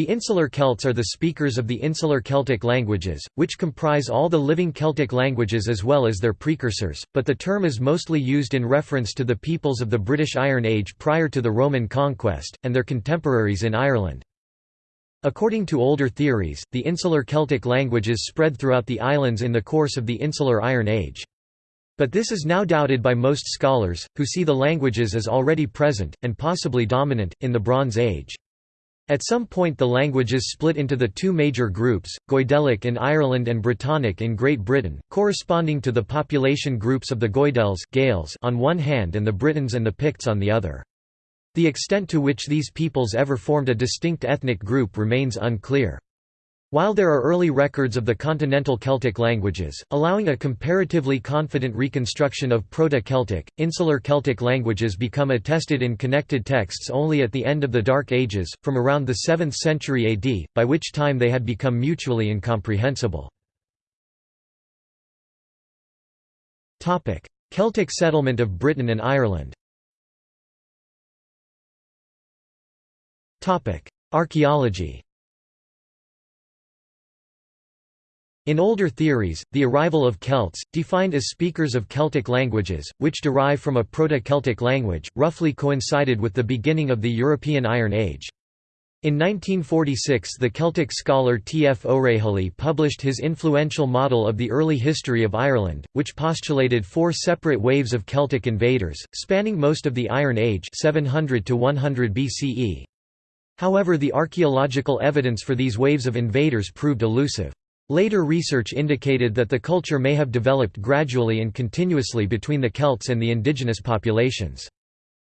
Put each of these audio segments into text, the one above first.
The Insular Celts are the speakers of the Insular Celtic languages, which comprise all the living Celtic languages as well as their precursors, but the term is mostly used in reference to the peoples of the British Iron Age prior to the Roman conquest, and their contemporaries in Ireland. According to older theories, the Insular Celtic languages spread throughout the islands in the course of the Insular Iron Age. But this is now doubted by most scholars, who see the languages as already present, and possibly dominant, in the Bronze Age. At some point the languages split into the two major groups, Goidelic in Ireland and Brittonic in Great Britain, corresponding to the population groups of the Goidels Gaels on one hand and the Britons and the Picts on the other. The extent to which these peoples ever formed a distinct ethnic group remains unclear. While there are early records of the continental Celtic languages, allowing a comparatively confident reconstruction of Proto-Celtic, Insular Celtic languages become attested in connected texts only at the end of the Dark Ages, from around the 7th century AD, by which time they had become mutually incomprehensible. Celtic settlement of Britain and Ireland Archaeology In older theories, the arrival of Celts, defined as speakers of Celtic languages, which derive from a Proto-Celtic language, roughly coincided with the beginning of the European Iron Age. In 1946 the Celtic scholar T. F. O'Reilly published his influential model of the early history of Ireland, which postulated four separate waves of Celtic invaders, spanning most of the Iron Age 700 to 100 BCE. However the archaeological evidence for these waves of invaders proved elusive. Later research indicated that the culture may have developed gradually and continuously between the Celts and the indigenous populations.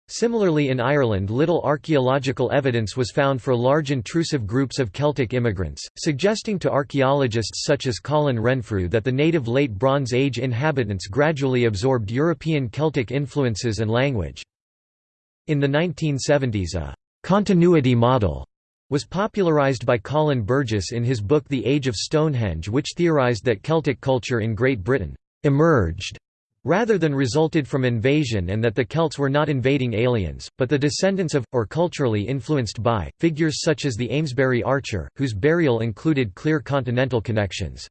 Similarly in Ireland little archaeological evidence was found for large intrusive groups of Celtic immigrants, suggesting to archaeologists such as Colin Renfrew that the native Late Bronze Age inhabitants gradually absorbed European Celtic influences and language. In the 1970s a «continuity model» was popularised by Colin Burgess in his book The Age of Stonehenge which theorised that Celtic culture in Great Britain «emerged» rather than resulted from invasion and that the Celts were not invading aliens, but the descendants of, or culturally influenced by, figures such as the Amesbury Archer, whose burial included clear continental connections.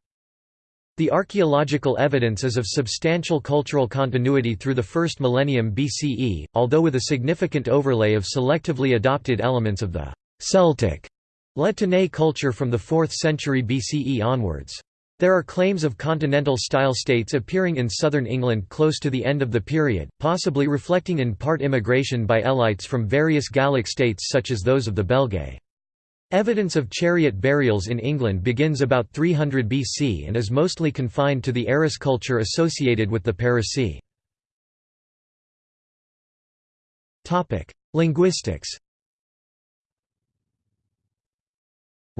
The archaeological evidence is of substantial cultural continuity through the first millennium BCE, although with a significant overlay of selectively adopted elements of the Celtic La culture from the 4th century BCE onwards. There are claims of continental-style states appearing in southern England close to the end of the period, possibly reflecting in part immigration by elites from various Gallic states such as those of the Belgae. Evidence of chariot burials in England begins about 300 BC and is mostly confined to the Arras culture associated with the Parisii. Linguistics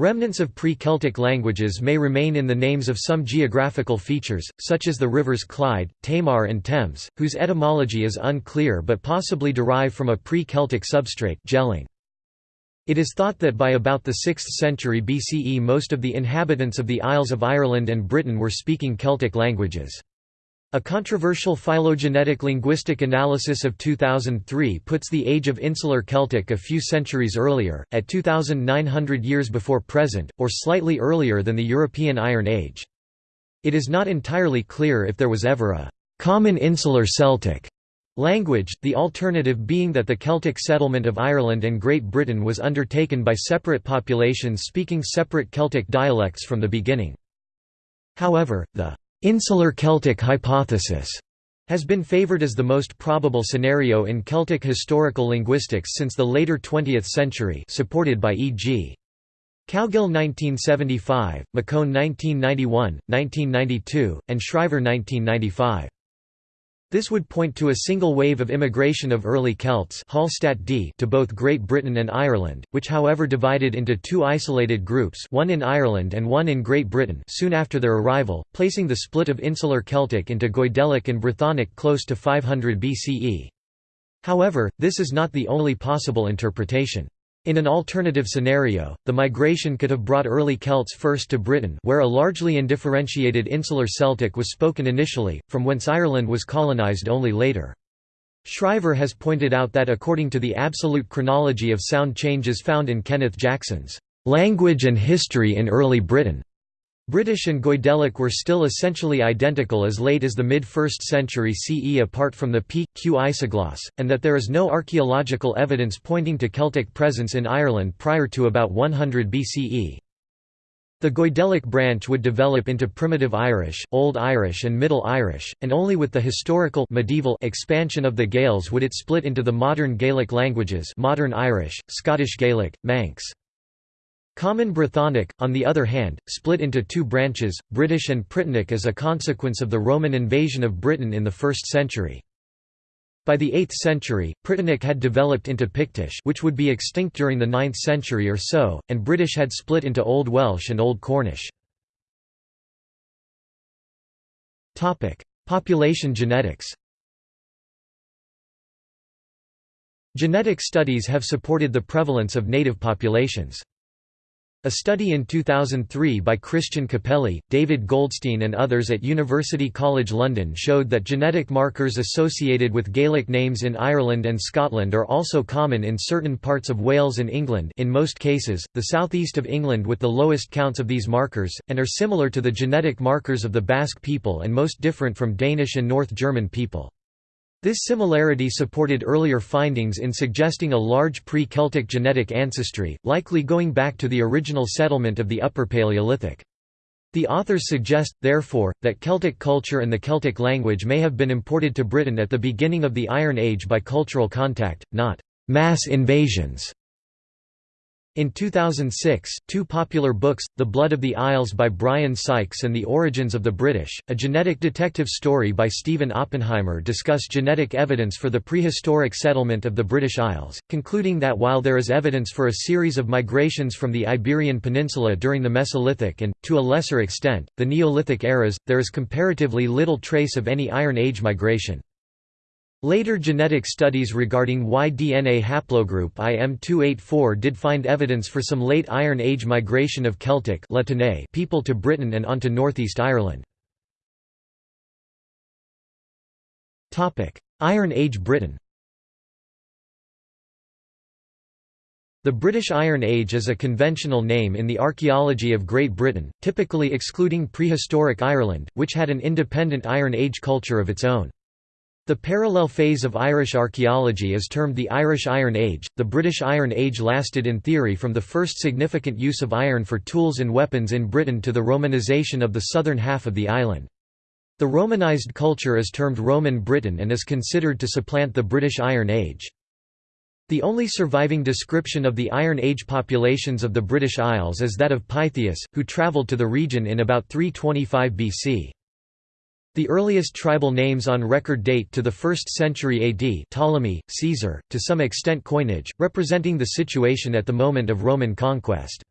Remnants of pre-Celtic languages may remain in the names of some geographical features, such as the rivers Clyde, Tamar and Thames, whose etymology is unclear but possibly derive from a pre-Celtic substrate gelling. It is thought that by about the 6th century BCE most of the inhabitants of the Isles of Ireland and Britain were speaking Celtic languages. A controversial phylogenetic linguistic analysis of 2003 puts the age of Insular Celtic a few centuries earlier, at 2,900 years before present, or slightly earlier than the European Iron Age. It is not entirely clear if there was ever a «common Insular Celtic» language, the alternative being that the Celtic settlement of Ireland and Great Britain was undertaken by separate populations speaking separate Celtic dialects from the beginning. However, the Insular Celtic hypothesis has been favored as the most probable scenario in Celtic historical linguistics since the later 20th century supported by E.g. Cowgill 1975, McCone 1991, 1992, and Schrijver 1995. This would point to a single wave of immigration of early Celts Hallstatt D to both Great Britain and Ireland, which however divided into two isolated groups one in Ireland and one in Great Britain soon after their arrival, placing the split of Insular Celtic into Goidelic and Brythonic close to 500 BCE. However, this is not the only possible interpretation. In an alternative scenario, the migration could have brought early Celts first to Britain where a largely undifferentiated insular Celtic was spoken initially, from whence Ireland was colonised only later. Schrijver has pointed out that according to the absolute chronology of sound changes found in Kenneth Jackson's Language and History in Early Britain. British and Goidelic were still essentially identical as late as the mid-1st century CE apart from the p, q isogloss, and that there is no archaeological evidence pointing to Celtic presence in Ireland prior to about 100 BCE. The Goidelic branch would develop into Primitive Irish, Old Irish and Middle Irish, and only with the historical medieval expansion of the Gaels would it split into the modern Gaelic languages modern Irish, Scottish Gaelic, Manx. Common Brythonic, on the other hand, split into two branches, British and Pritennic as a consequence of the Roman invasion of Britain in the 1st century. By the 8th century, Pritennic had developed into Pictish which would be extinct during the 9th century or so, and British had split into Old Welsh and Old Cornish. Population genetics Genetic studies have supported the prevalence of native populations. A study in 2003 by Christian Capelli, David Goldstein and others at University College London showed that genetic markers associated with Gaelic names in Ireland and Scotland are also common in certain parts of Wales and England in most cases, the southeast of England with the lowest counts of these markers, and are similar to the genetic markers of the Basque people and most different from Danish and North German people. This similarity supported earlier findings in suggesting a large pre-Celtic genetic ancestry, likely going back to the original settlement of the Upper Paleolithic. The authors suggest, therefore, that Celtic culture and the Celtic language may have been imported to Britain at the beginning of the Iron Age by cultural contact, not mass invasions. In 2006, two popular books, The Blood of the Isles by Brian Sykes and The Origins of the British, a genetic detective story by Stephen Oppenheimer discuss genetic evidence for the prehistoric settlement of the British Isles, concluding that while there is evidence for a series of migrations from the Iberian Peninsula during the Mesolithic and, to a lesser extent, the Neolithic eras, there is comparatively little trace of any Iron Age migration. Later genetic studies regarding Y-DNA haplogroup IM284 did find evidence for some late Iron Age migration of Celtic people to Britain and onto northeast Ireland. Iron Age Britain The British Iron Age is a conventional name in the archaeology of Great Britain, typically excluding prehistoric Ireland, which had an independent Iron Age culture of its own. The parallel phase of Irish archaeology is termed the Irish Iron Age. The British Iron Age lasted in theory from the first significant use of iron for tools and weapons in Britain to the Romanisation of the southern half of the island. The Romanised culture is termed Roman Britain and is considered to supplant the British Iron Age. The only surviving description of the Iron Age populations of the British Isles is that of Pytheas, who travelled to the region in about 325 BC. The earliest tribal names on record date to the 1st century AD Ptolemy, Caesar, to some extent coinage, representing the situation at the moment of Roman conquest.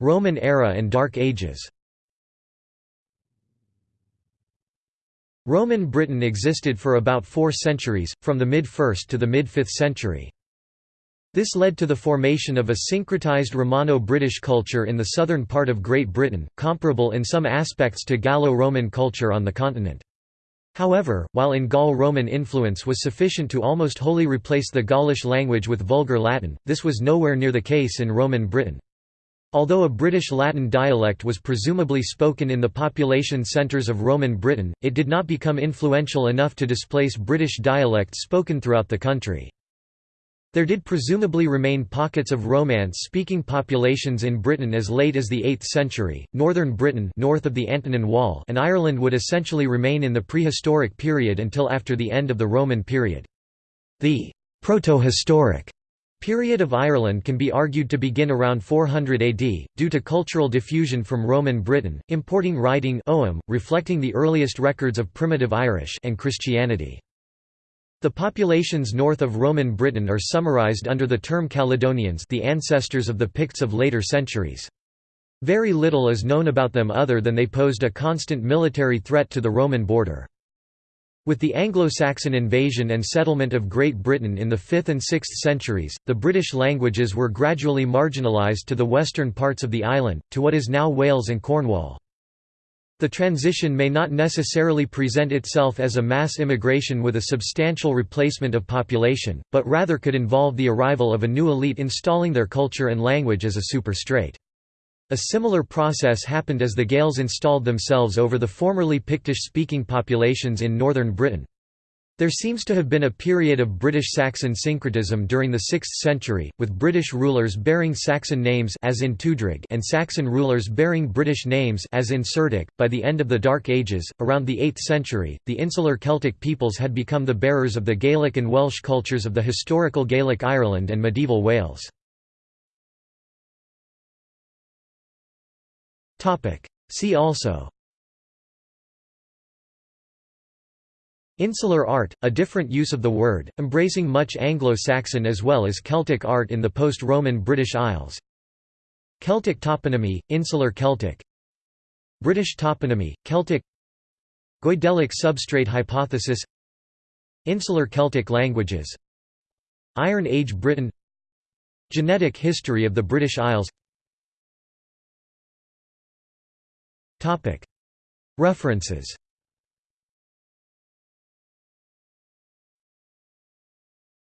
Roman era and Dark Ages Roman Britain existed for about four centuries, from the mid-1st to the mid-5th century. This led to the formation of a syncretized Romano-British culture in the southern part of Great Britain, comparable in some aspects to Gallo-Roman culture on the continent. However, while in Gaul Roman influence was sufficient to almost wholly replace the Gaulish language with Vulgar Latin, this was nowhere near the case in Roman Britain. Although a British Latin dialect was presumably spoken in the population centres of Roman Britain, it did not become influential enough to displace British dialects spoken throughout the country. There did presumably remain pockets of Romance-speaking populations in Britain as late as the 8th century. Northern Britain, north of the Antonine Wall, and Ireland would essentially remain in the prehistoric period until after the end of the Roman period. The protohistoric period of Ireland can be argued to begin around 400 AD, due to cultural diffusion from Roman Britain, importing writing ogham, reflecting the earliest records of primitive Irish and Christianity. The populations north of Roman Britain are summarized under the term Caledonians the ancestors of the Picts of later centuries. Very little is known about them other than they posed a constant military threat to the Roman border. With the Anglo-Saxon invasion and settlement of Great Britain in the 5th and 6th centuries, the British languages were gradually marginalised to the western parts of the island, to what is now Wales and Cornwall. The transition may not necessarily present itself as a mass immigration with a substantial replacement of population, but rather could involve the arrival of a new elite installing their culture and language as a superstrate. A similar process happened as the Gaels installed themselves over the formerly Pictish-speaking populations in northern Britain. There seems to have been a period of British Saxon syncretism during the 6th century, with British rulers bearing Saxon names as in Tudrig and Saxon rulers bearing British names as in Cerdic. By the end of the Dark Ages, around the 8th century, the insular Celtic peoples had become the bearers of the Gaelic and Welsh cultures of the historical Gaelic Ireland and medieval Wales. See also Insular art, a different use of the word, embracing much Anglo-Saxon as well as Celtic art in the post-Roman British Isles. Celtic toponymy, Insular Celtic. British toponymy, Celtic. Goidelic substrate hypothesis. Insular Celtic languages. Iron Age Britain. Genetic history of the British Isles. References